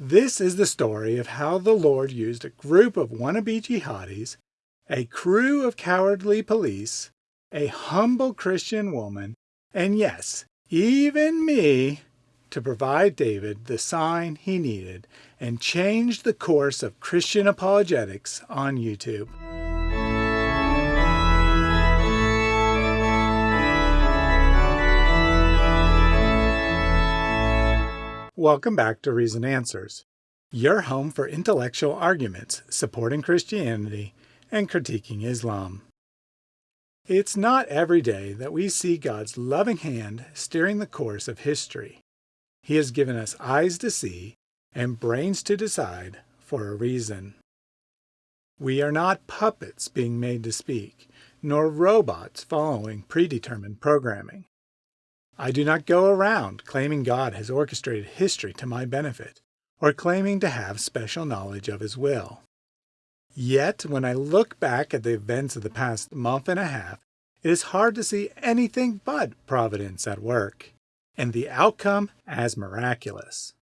This is the story of how the Lord used a group of wannabe jihadis, a crew of cowardly police, a humble Christian woman, and yes, even me, to provide David the sign he needed and change the course of Christian apologetics on YouTube. Welcome back to Reasoned Answers, your home for intellectual arguments supporting Christianity and critiquing Islam. It's not every day that we see God's loving hand steering the course of history. He has given us eyes to see and brains to decide for a reason. We are not puppets being made to speak, nor robots following predetermined programming. I do not go around claiming God has orchestrated history to my benefit, or claiming to have special knowledge of His will. Yet, when I look back at the events of the past month and a half, it is hard to see anything but providence at work, and the outcome as miraculous.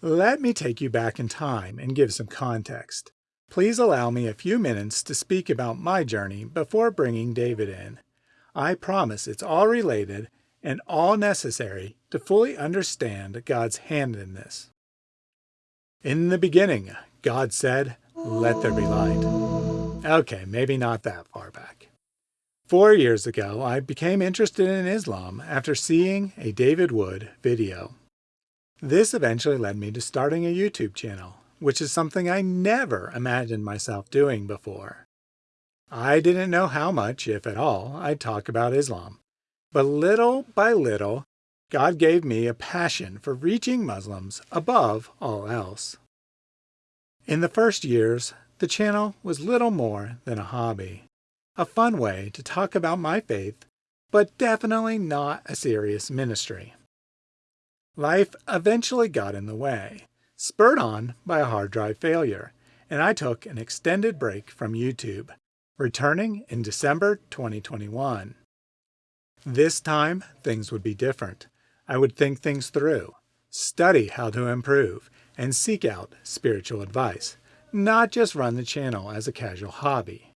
Let me take you back in time and give some context. Please allow me a few minutes to speak about my journey before bringing David in. I promise it's all related and all necessary to fully understand God's hand in this. In the beginning, God said, let there be light. Okay, maybe not that far back. Four years ago, I became interested in Islam after seeing a David Wood video. This eventually led me to starting a YouTube channel, which is something I never imagined myself doing before. I didn't know how much, if at all, I'd talk about Islam, but little by little, God gave me a passion for reaching Muslims above all else. In the first years, the channel was little more than a hobby, a fun way to talk about my faith, but definitely not a serious ministry. Life eventually got in the way, spurred on by a hard drive failure, and I took an extended break from YouTube, returning in December 2021. This time, things would be different. I would think things through, study how to improve, and seek out spiritual advice, not just run the channel as a casual hobby.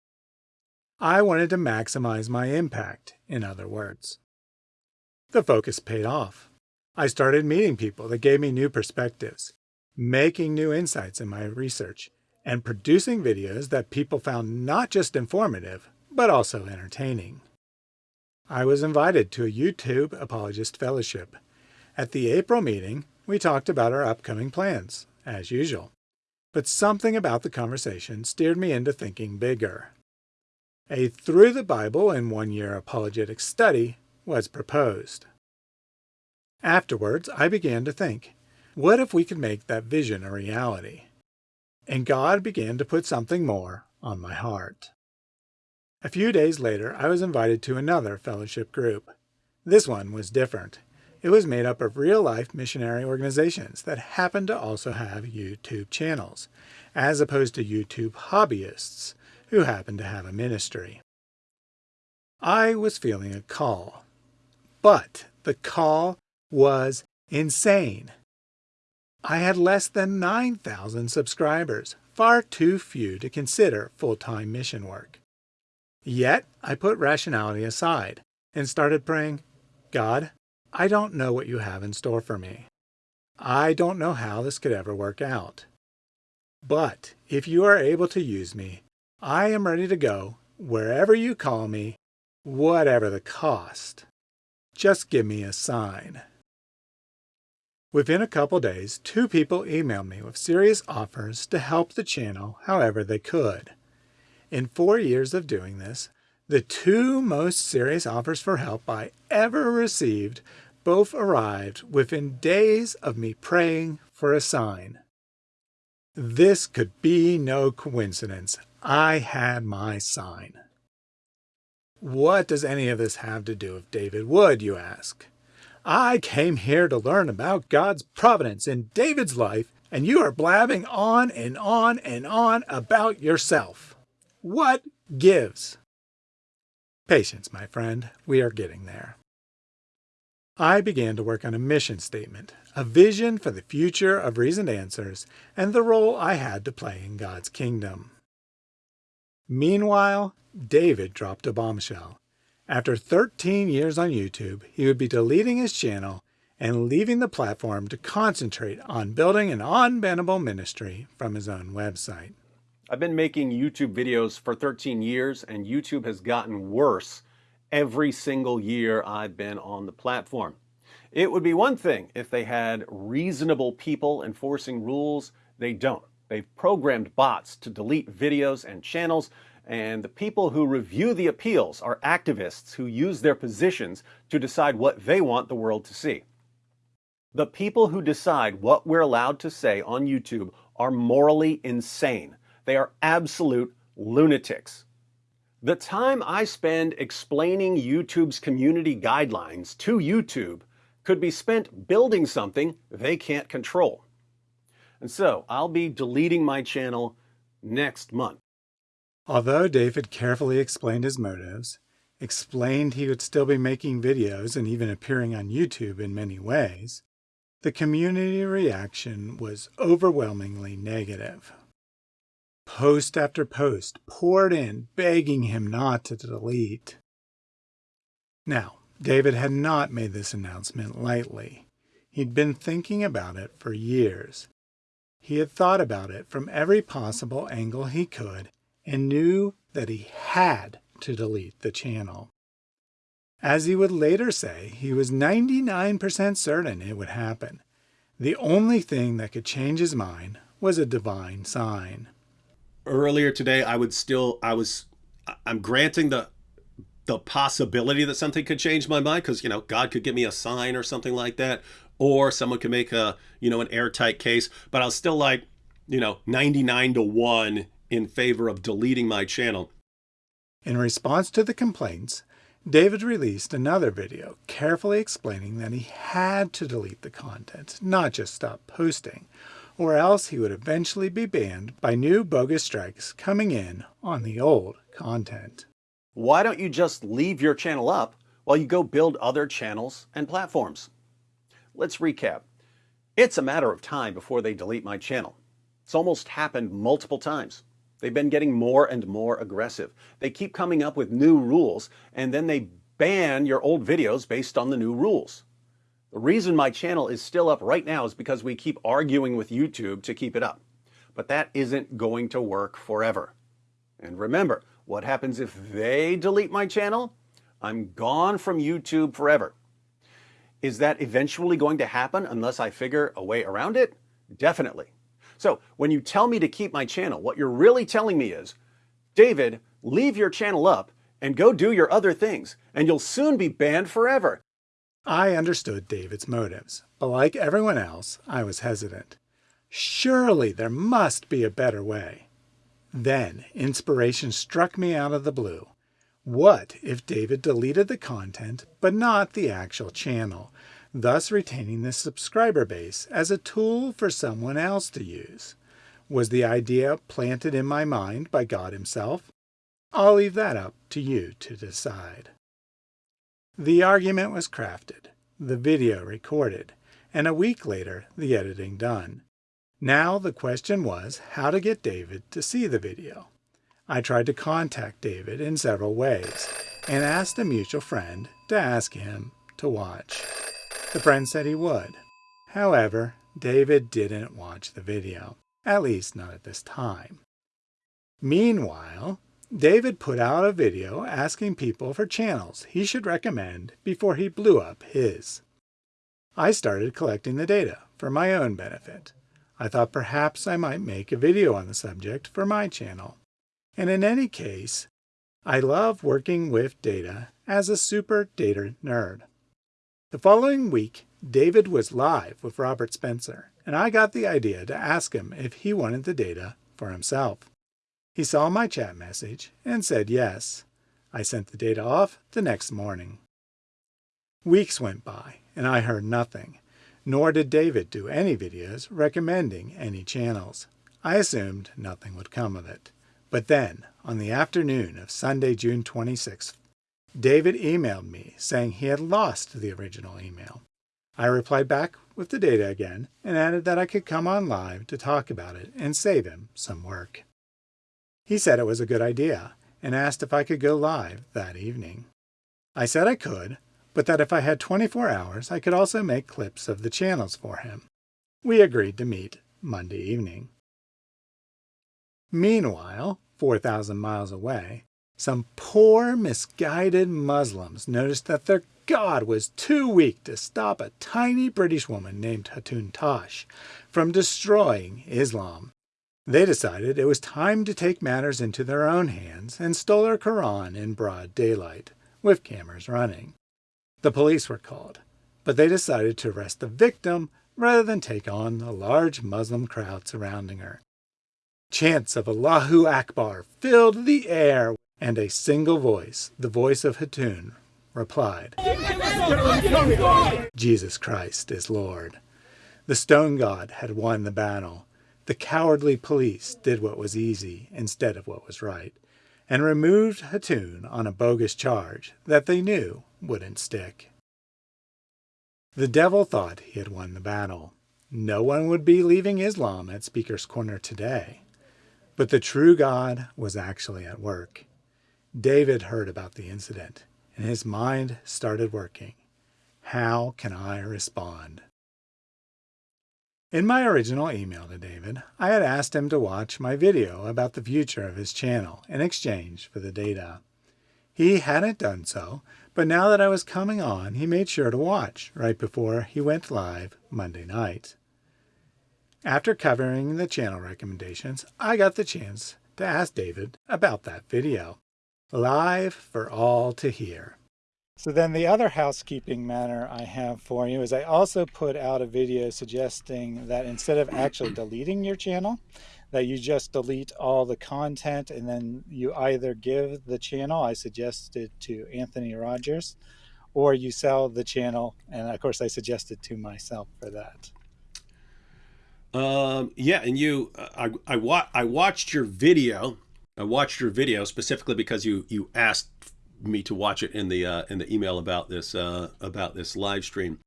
I wanted to maximize my impact, in other words. The focus paid off. I started meeting people that gave me new perspectives, making new insights in my research, and producing videos that people found not just informative, but also entertaining. I was invited to a YouTube Apologist Fellowship. At the April meeting, we talked about our upcoming plans, as usual. But something about the conversation steered me into thinking bigger. A Through the Bible in One Year apologetic study was proposed. Afterwards, I began to think, what if we could make that vision a reality? And God began to put something more on my heart. A few days later, I was invited to another fellowship group. This one was different. It was made up of real-life missionary organizations that happened to also have YouTube channels, as opposed to YouTube hobbyists who happened to have a ministry. I was feeling a call, but the call was insane. I had less than 9,000 subscribers, far too few to consider full-time mission work. Yet I put rationality aside and started praying, God, I don't know what you have in store for me. I don't know how this could ever work out. But if you are able to use me, I am ready to go wherever you call me, whatever the cost. Just give me a sign. Within a couple days, two people emailed me with serious offers to help the channel however they could. In four years of doing this, the two most serious offers for help I ever received both arrived within days of me praying for a sign. This could be no coincidence. I had my sign. What does any of this have to do with David Wood, you ask? I came here to learn about God's providence in David's life, and you are blabbing on and on and on about yourself. What gives? Patience, my friend. We are getting there. I began to work on a mission statement, a vision for the future of Reasoned Answers, and the role I had to play in God's kingdom. Meanwhile, David dropped a bombshell. After 13 years on YouTube, he would be deleting his channel and leaving the platform to concentrate on building an unbannable ministry from his own website. I've been making YouTube videos for 13 years, and YouTube has gotten worse every single year I've been on the platform. It would be one thing if they had reasonable people enforcing rules. They don't. They've programmed bots to delete videos and channels, and the people who review the appeals are activists who use their positions to decide what they want the world to see. The people who decide what we're allowed to say on YouTube are morally insane. They are absolute lunatics. The time I spend explaining YouTube's community guidelines to YouTube could be spent building something they can't control. And so I'll be deleting my channel next month. Although David carefully explained his motives, explained he would still be making videos and even appearing on YouTube in many ways, the community reaction was overwhelmingly negative. Post after post poured in, begging him not to delete. Now, David had not made this announcement lightly. He'd been thinking about it for years. He had thought about it from every possible angle he could and knew that he had to delete the channel. As he would later say, he was 99% certain it would happen. The only thing that could change his mind was a divine sign earlier today, I would still, I was, I'm granting the, the possibility that something could change my mind because, you know, God could give me a sign or something like that, or someone could make a, you know, an airtight case, but I was still like, you know, 99 to 1 in favor of deleting my channel. In response to the complaints, David released another video carefully explaining that he had to delete the content, not just stop posting, or else he would eventually be banned by new bogus strikes coming in on the old content. Why don't you just leave your channel up while you go build other channels and platforms? Let's recap. It's a matter of time before they delete my channel. It's almost happened multiple times. They've been getting more and more aggressive. They keep coming up with new rules and then they ban your old videos based on the new rules. The reason my channel is still up right now is because we keep arguing with YouTube to keep it up. But that isn't going to work forever. And remember, what happens if they delete my channel? I'm gone from YouTube forever. Is that eventually going to happen unless I figure a way around it? Definitely. So when you tell me to keep my channel, what you're really telling me is, David, leave your channel up and go do your other things, and you'll soon be banned forever. I understood David's motives, but like everyone else, I was hesitant. Surely there must be a better way. Then inspiration struck me out of the blue. What if David deleted the content but not the actual channel, thus retaining the subscriber base as a tool for someone else to use? Was the idea planted in my mind by God himself? I'll leave that up to you to decide. The argument was crafted, the video recorded, and a week later the editing done. Now the question was how to get David to see the video. I tried to contact David in several ways and asked a mutual friend to ask him to watch. The friend said he would. However, David didn't watch the video, at least not at this time. Meanwhile, David put out a video asking people for channels he should recommend before he blew up his. I started collecting the data for my own benefit. I thought perhaps I might make a video on the subject for my channel. And in any case, I love working with data as a super data nerd. The following week, David was live with Robert Spencer, and I got the idea to ask him if he wanted the data for himself. He saw my chat message and said yes. I sent the data off the next morning. Weeks went by and I heard nothing, nor did David do any videos recommending any channels. I assumed nothing would come of it. But then, on the afternoon of Sunday, June 26th, David emailed me saying he had lost the original email. I replied back with the data again and added that I could come on live to talk about it and save him some work. He said it was a good idea and asked if I could go live that evening. I said I could, but that if I had 24 hours, I could also make clips of the channels for him. We agreed to meet Monday evening. Meanwhile, 4,000 miles away, some poor misguided Muslims noticed that their God was too weak to stop a tiny British woman named Hatun Tash from destroying Islam. They decided it was time to take matters into their own hands and stole her Quran in broad daylight, with cameras running. The police were called, but they decided to arrest the victim rather than take on the large Muslim crowd surrounding her. Chants of Allahu Akbar filled the air, and a single voice, the voice of Hatun, replied, Jesus Christ is Lord. The stone god had won the battle. The cowardly police did what was easy instead of what was right, and removed Hatun on a bogus charge that they knew wouldn't stick. The devil thought he had won the battle. No one would be leaving Islam at Speaker's Corner today. But the true God was actually at work. David heard about the incident, and his mind started working. How can I respond? In my original email to David, I had asked him to watch my video about the future of his channel in exchange for the data. He hadn't done so, but now that I was coming on, he made sure to watch right before he went live Monday night. After covering the channel recommendations, I got the chance to ask David about that video live for all to hear. So then the other housekeeping matter I have for you is I also put out a video suggesting that instead of actually deleting your channel, that you just delete all the content and then you either give the channel, I suggested to Anthony Rogers, or you sell the channel. And of course I suggested to myself for that. Um, yeah, and you, I, I, wa I watched your video I watched your video specifically because you you asked me to watch it in the uh, in the email about this uh, about this live stream.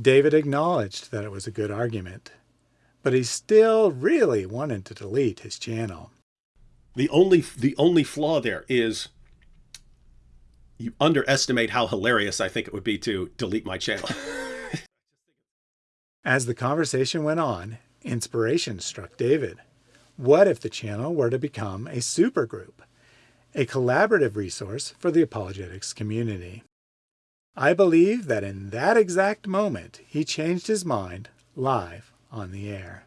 David acknowledged that it was a good argument, but he still really wanted to delete his channel. The only the only flaw there is you underestimate how hilarious I think it would be to delete my channel. As the conversation went on, inspiration struck David. What if the channel were to become a supergroup, a collaborative resource for the apologetics community? I believe that in that exact moment, he changed his mind live on the air.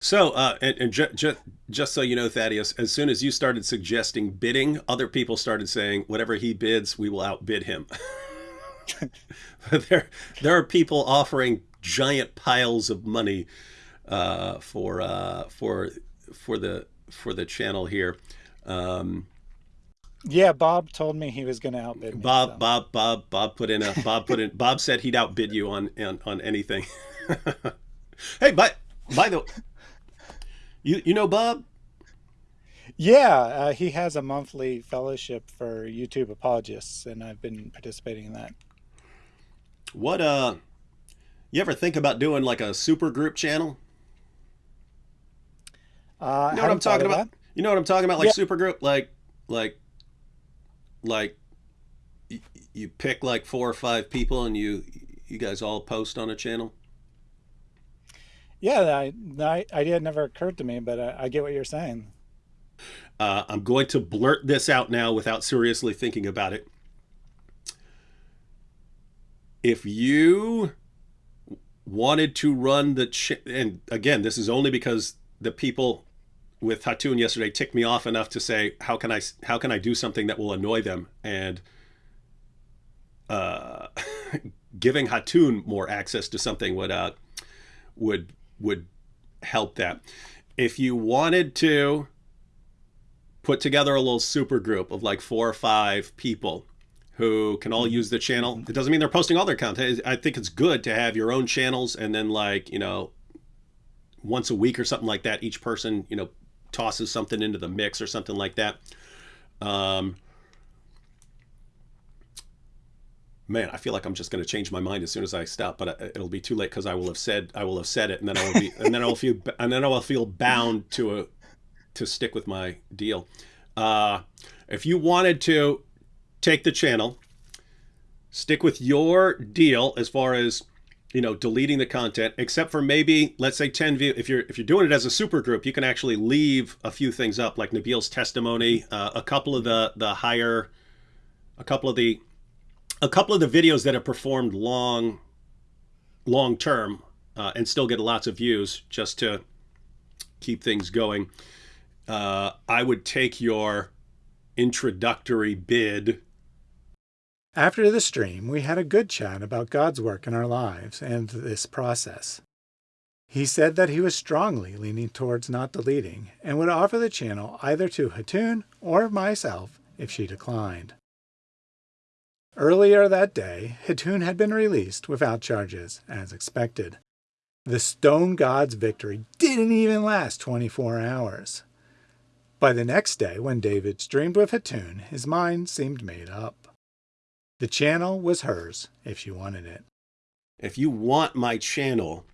So, uh, and, and ju ju just so you know, Thaddeus, as soon as you started suggesting bidding, other people started saying, whatever he bids, we will outbid him. there, there are people offering giant piles of money uh, for uh, for for the for the channel here. Um, yeah, Bob told me he was going to outbid me. Bob, so. Bob, Bob, Bob put in a Bob put in. Bob said he'd outbid you on on, on anything. hey, but by the you you know Bob? Yeah, uh, he has a monthly fellowship for YouTube apologists, and I've been participating in that. What uh, you ever think about doing like a super group channel? Uh, you know what I'm talking about? That. You know what I'm talking about? Like yeah. supergroup, like like like you, pick like four or five people and you you guys all post on a channel. Yeah, that idea never occurred to me, but I, I get what you're saying. Uh, I'm going to blurt this out now without seriously thinking about it. If you wanted to run the and again, this is only because the people with Hatun yesterday ticked me off enough to say, how can I how can I do something that will annoy them? And uh, giving Hatun more access to something would uh, would would help that. If you wanted to put together a little super group of like four or five people who can all use the channel. It doesn't mean they're posting all their content. I think it's good to have your own channels and then like, you know, once a week or something like that, each person, you know, tosses something into the mix or something like that. Um, man, I feel like I'm just going to change my mind as soon as I stop, but uh, it'll be too late because I will have said I will have said it, and then I will be, and then I will feel, and then I will feel bound to a, to stick with my deal. Uh, if you wanted to take the channel, stick with your deal as far as you know deleting the content except for maybe let's say 10 view if you're if you're doing it as a super group you can actually leave a few things up like Nabeel's testimony uh, a couple of the the higher a couple of the a couple of the videos that have performed long, long term uh, and still get lots of views just to keep things going. Uh, I would take your introductory bid. After the stream, we had a good chat about God's work in our lives and this process. He said that he was strongly leaning towards not deleting and would offer the channel either to Hatun or myself if she declined. Earlier that day, Hatun had been released without charges, as expected. The stone god's victory didn't even last 24 hours. By the next day, when David streamed with Hatun, his mind seemed made up. The channel was hers if she wanted it. If you want my channel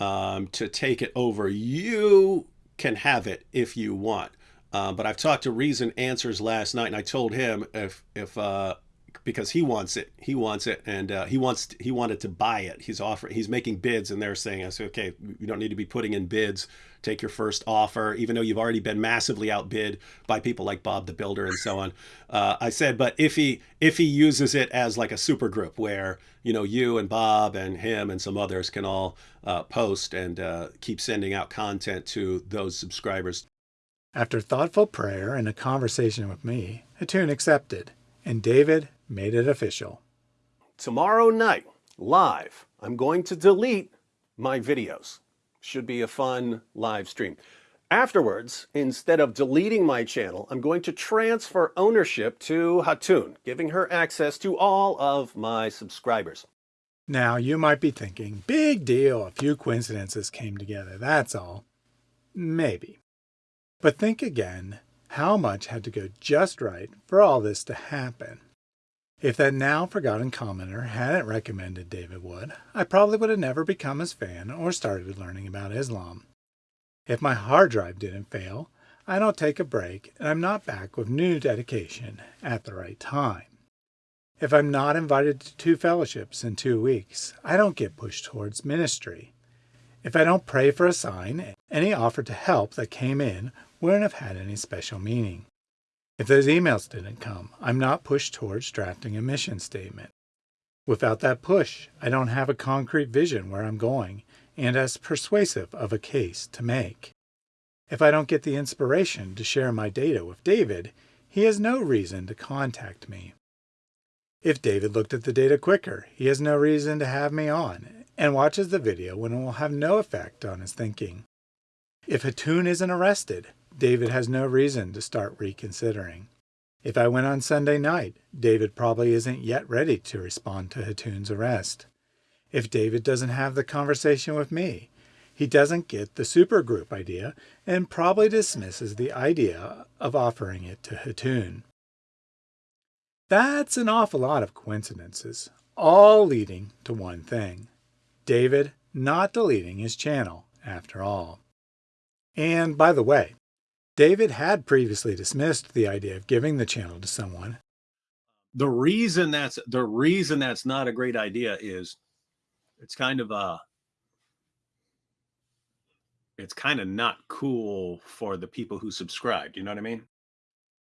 um, to take it over, you can have it if you want. Uh, but I've talked to Reasoned Answers last night, and I told him if if uh, because he wants it. He wants it, and uh, he wants he wanted to buy it. He's offering. He's making bids, and they're saying, "I said, okay, you don't need to be putting in bids. Take your first offer, even though you've already been massively outbid by people like Bob the Builder and so on." Uh, I said, but if he if he uses it as like a super group where you know you and Bob and him and some others can all uh, post and uh, keep sending out content to those subscribers. After thoughtful prayer and a conversation with me, Hatun accepted, and David made it official. Tomorrow night, live, I'm going to delete my videos. Should be a fun live stream. Afterwards, instead of deleting my channel, I'm going to transfer ownership to Hatun, giving her access to all of my subscribers. Now, you might be thinking, big deal, a few coincidences came together, that's all. Maybe. But think again how much had to go just right for all this to happen. If that now forgotten commenter hadn't recommended David Wood, I probably would have never become his fan or started learning about Islam. If my hard drive didn't fail, I don't take a break and I'm not back with new dedication at the right time. If I'm not invited to two fellowships in two weeks, I don't get pushed towards ministry. If I don't pray for a sign, any offer to help that came in wouldn't have had any special meaning. If those emails didn't come, I'm not pushed towards drafting a mission statement. Without that push, I don't have a concrete vision where I'm going and as persuasive of a case to make. If I don't get the inspiration to share my data with David, he has no reason to contact me. If David looked at the data quicker, he has no reason to have me on and watches the video when it will have no effect on his thinking. If Hatun isn't arrested, David has no reason to start reconsidering. If I went on Sunday night, David probably isn't yet ready to respond to Hatun's arrest. If David doesn't have the conversation with me, he doesn't get the supergroup idea and probably dismisses the idea of offering it to Hatun. That's an awful lot of coincidences, all leading to one thing. David not deleting his channel after all. And by the way, David had previously dismissed the idea of giving the channel to someone. The reason that's the reason that's not a great idea is it's kind of a uh, it's kind of not cool for the people who subscribe. Do you know what I mean?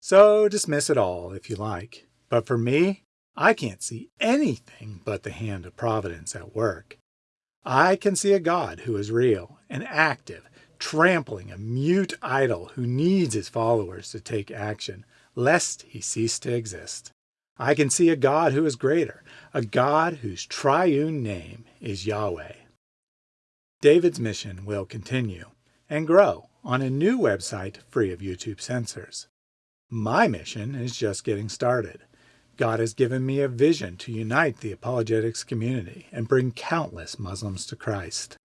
So dismiss it all if you like. But for me, I can't see anything but the hand of providence at work. I can see a God who is real and active trampling a mute idol who needs his followers to take action, lest he cease to exist. I can see a God who is greater, a God whose triune name is Yahweh. David's mission will continue and grow on a new website free of YouTube censors. My mission is just getting started. God has given me a vision to unite the apologetics community and bring countless Muslims to Christ.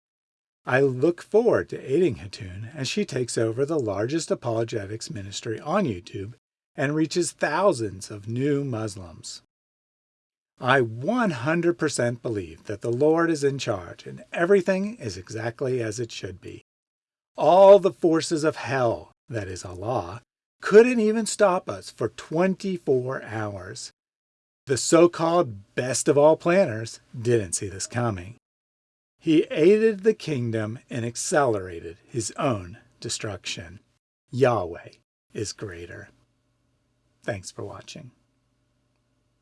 I look forward to aiding Hatun as she takes over the largest apologetics ministry on YouTube and reaches thousands of new Muslims. I 100% believe that the Lord is in charge and everything is exactly as it should be. All the forces of hell, that is Allah, couldn't even stop us for 24 hours. The so-called best of all planners didn't see this coming. He aided the kingdom and accelerated his own destruction. Yahweh is greater. Thanks for watching.